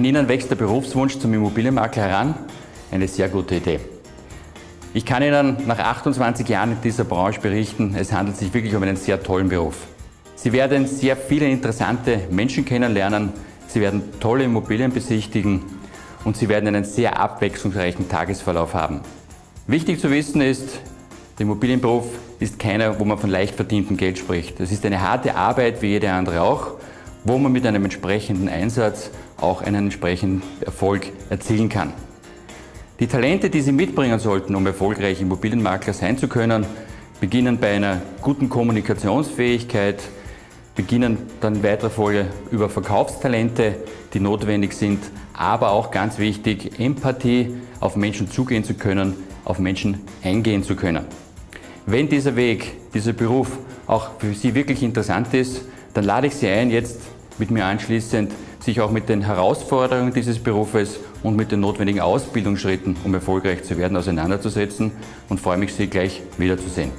In Ihnen wächst der Berufswunsch zum Immobilienmakler heran? Eine sehr gute Idee. Ich kann Ihnen nach 28 Jahren in dieser Branche berichten, es handelt sich wirklich um einen sehr tollen Beruf. Sie werden sehr viele interessante Menschen kennenlernen, Sie werden tolle Immobilien besichtigen und Sie werden einen sehr abwechslungsreichen Tagesverlauf haben. Wichtig zu wissen ist, der Immobilienberuf ist keiner, wo man von leicht verdientem Geld spricht. Es ist eine harte Arbeit, wie jede andere auch, wo man mit einem entsprechenden Einsatz auch einen entsprechenden Erfolg erzielen kann. Die Talente, die Sie mitbringen sollten, um erfolgreich Immobilienmakler sein zu können, beginnen bei einer guten Kommunikationsfähigkeit, beginnen dann in weiterer Folge über Verkaufstalente, die notwendig sind, aber auch ganz wichtig, Empathie, auf Menschen zugehen zu können, auf Menschen eingehen zu können. Wenn dieser Weg, dieser Beruf auch für Sie wirklich interessant ist, dann lade ich Sie ein, jetzt mit mir anschließend sich auch mit den Herausforderungen dieses Berufes und mit den notwendigen Ausbildungsschritten, um erfolgreich zu werden, auseinanderzusetzen und freue mich, Sie gleich wiederzusehen.